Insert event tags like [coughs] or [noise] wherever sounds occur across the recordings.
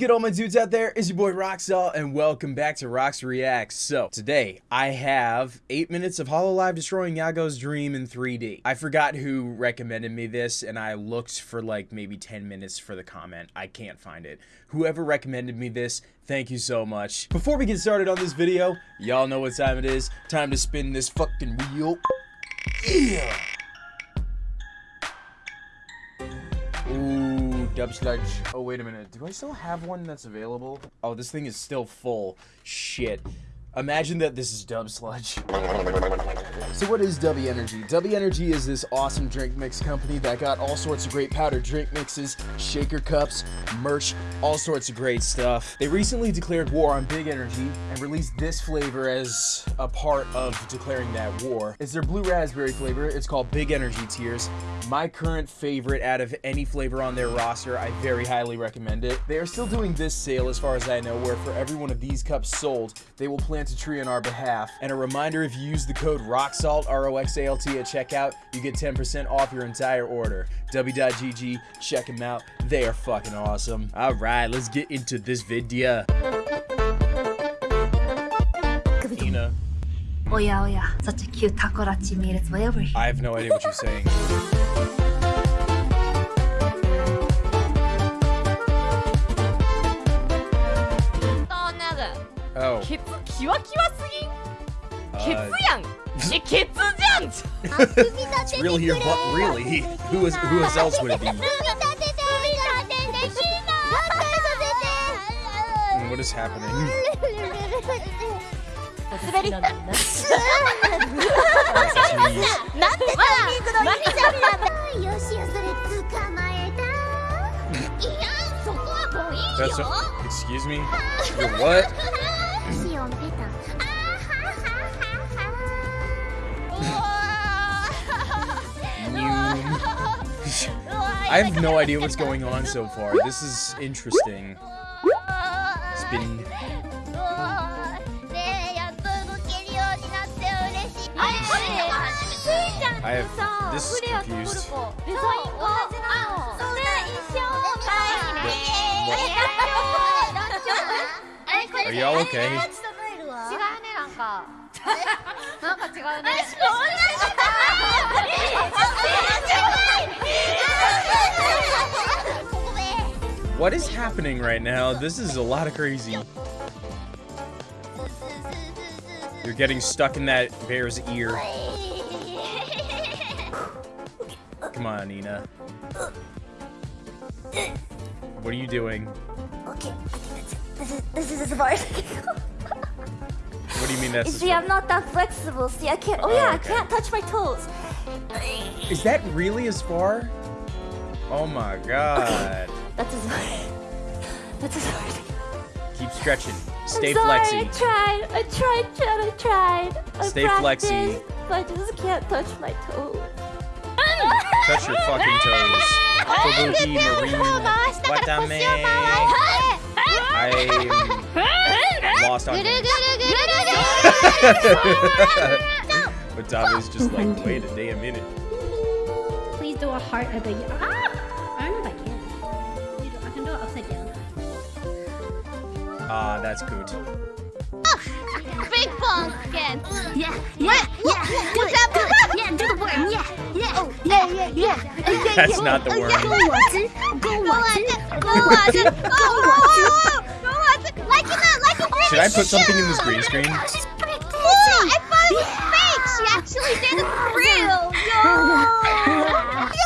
good, all my dudes out there? It's your boy Roxalt, and welcome back to Rox Reacts. So, today, I have 8 minutes of Hololive destroying Yagoo's dream in 3D. I forgot who recommended me this, and I looked for like maybe 10 minutes for the comment. I can't find it. Whoever recommended me this, thank you so much. Before we get started on this video, y'all know what time it is. Time to spin this fucking wheel. Yeah! Dub Sludge. Oh, wait a minute. Do I still have one that's available? Oh, this thing is still full. Shit. Imagine that this is Dub Sludge. So what is Dubby Energy? Dubby Energy is this awesome drink mix company that got all sorts of great powdered drink mixes, shaker cups, merch, all sorts of great stuff. They recently declared war on Big Energy and released this flavor as a part of declaring that war. It's their blue raspberry flavor. It's called Big Energy Tears. My current favorite out of any flavor on their roster. I very highly recommend it. They are still doing this sale as far as I know where for every one of these cups sold, they will plant a tree on our behalf. And a reminder, if you use the code Roxalt, R-O-X-A-L-T at checkout. You get 10% off your entire order. W.GG, check them out. They are fucking awesome. All right, let's get into this video. Nina. Oh yeah, oh yeah. Such a cute takodachi made its way over here. I have no idea what you're saying. oh. ケ uh, ツやんえケツじゃん [laughs] it's really your butt, really? Who is, who else would it be? What is happening? 滑りなんだな That's なんでタイミングのいいじゃんよしよそれ捕まえたいやそこはもういい That's よ a, excuse me? You're what? シオンペタあ [laughs] [laughs] [laughs] I have no idea what's going on so far. This is interesting. Spinning. I have this is confused. Are y'all okay? イン同[laughs] じなのそうだ一緒かいねあれこ Are れ y'all okay? 違うねなんかなんか違うね What is happening right now? This is a lot of crazy. You're getting stuck in that bear's ear. Come on, Nina. What are you doing? Okay, I think that's it. This is, this is as far do you mean that's See, I'm not that flexible. See, I can't. Oh, Oh, yeah, okay. I can't touch my toes. Is that really as far? Oh my god. Okay. [coughs] That's as far. That's as far I Keep stretching. Stay I'm sorry, I tried. I tried, Chad. I tried. I Stay flexy. But I just can't touch my toes. Touch your fucking toes. Marine. Watame. I'm lost on names. [laughs] Watame's [laughs] just like, wait a damn minute. Please do a heart at the. Ah! I don't know if I can. You do- I can do it upside down. Ah, that's good. Big pumpkin Yeah, yeah, yeah. Do it. Do it. Yeah, do the worm. Yeah, yeah, yeah, yeah, yeah. That's not the worm. Go Watson. Go Watson. Go Watson Go Watson Go Watson I put something in this green screen? She's practicing. Oh, I thought it was fake. She actually did it for real. [laughs] Yo. [laughs]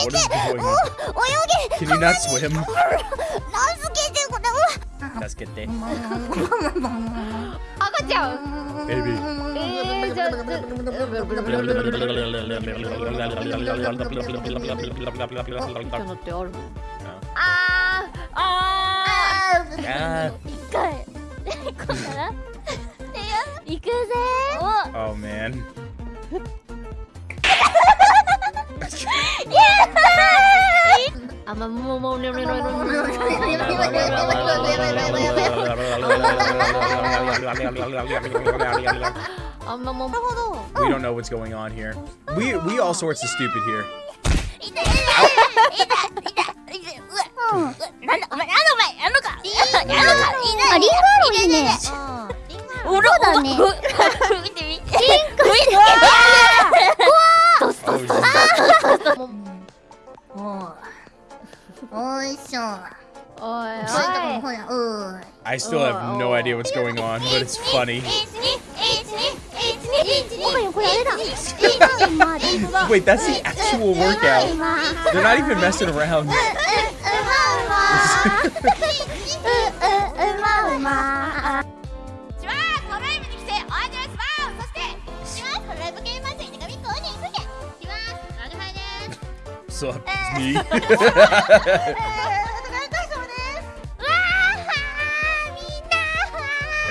What is going on? Can you not swim? Let's get there. [laughs] 赤ちゃん Baby. えー、じゃあじゃ今日のってあるあーあー Ah. 一回こうかな行くぜ Oh man. あ I'm a momo. No, no, no, no, no, no. We don't know what's going on here. We we all sorts of stupid here. I still have no idea what's going on, but it's funny. Wait, that's the actual workout. They're not even messing around. [laughs] So me. [laughs]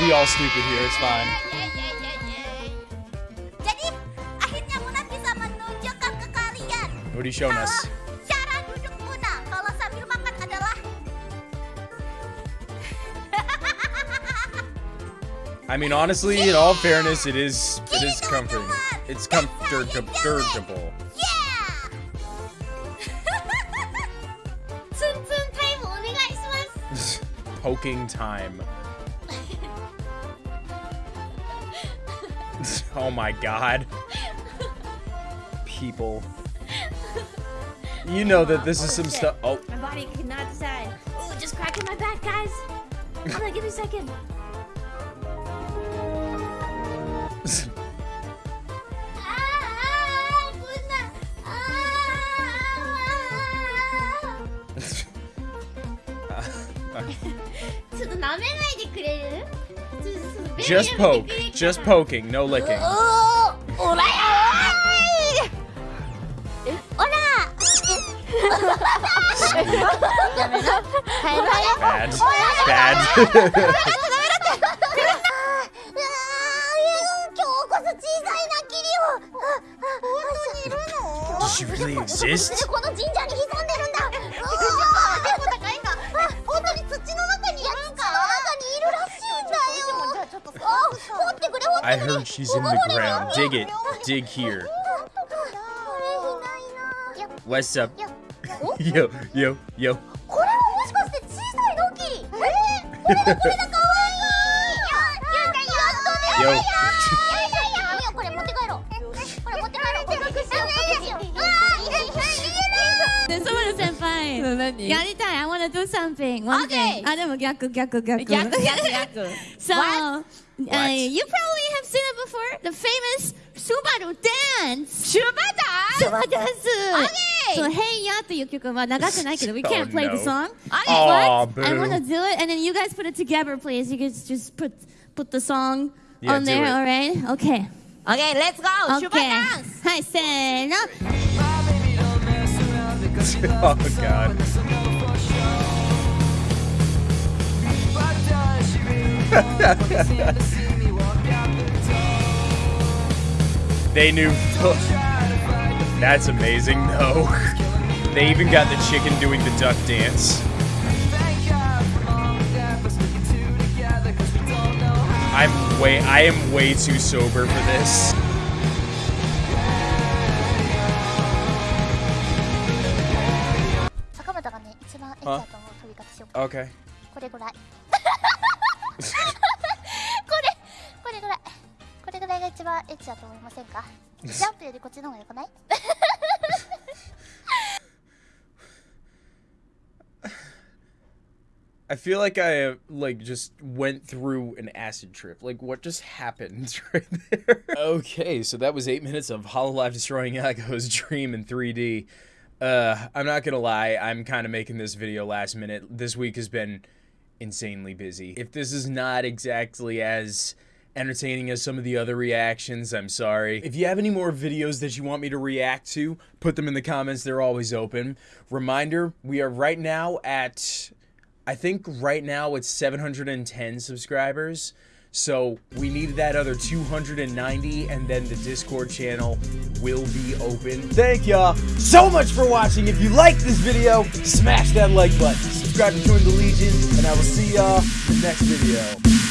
We all stupid here, it's fine. What are you showing us? [laughs] I mean, honestly, in all fairness, it is it is comforting. It's comfortable. Poking time. [laughs] oh my god. People. You know that this is some stuff. Oh, My body cannot decide. Ooh, just cracking my back, guys. Hold on, give me a second. あー just poke. Just poking, no licking. [laughs] [laughs] [laughs] Bad. Bad. Does she really exist? I heard she's in the ground. Dig it. Dig here. これいないな What's up? よ Yo, yo, yo. これはもしかして小さいのキリえー、これだこれだかわいいやゆうちゃんやっとね Yo. いやいやいやこれ持って帰ろうこれ持って帰ろう隠しよう隠しよううわーいやいやいやで、ソマル先輩。何やりたい。I wanna do something. One thing. あ、でも逆逆逆。逆逆逆 So, uh, you What? probably have seen it before. The famous Subaru dance. シュバダシュバダンス。そう、Hey Ya という曲は流してないけど、we [laughs] Oh, can't play the no. song. Aw, But I boo. wanna do it, and then you guys put it together, please. You guys just put put the song Yeah, on do there, it. alright? Okay. Okay, let's go! シュバ Okay. ダンスはい、せーの。 oh [laughs] god. they knew. [laughs] That's amazing, though. They even got the chicken doing the duck dance. I'm way. I am way too sober for this. 坂本がね一番エッチだと思う飛び方しようか Okay. これぐらい [laughs] [laughs] I feel like I like just went through an acid trip. Like what just happened [laughs] right there? okay, so that was eight minutes of Hololive destroying Yagoo's dream in 3D. Uh, I'm not gonna lie, I'm kind of making this video last minute. This week has been insanely busy. If this is not exactly as entertaining as some of the other reactions. I'm sorry. If you have any more videos that you want me to react to, put them in the comments. They're always open. Reminder, we are right now at I think right now it's 710 subscribers. So we need that other 290 and then the Discord channel will be open. Thank y'all so much for watching. If you liked this video, smash that like button. Subscribe to join the Legion and I will see y'all in the next video.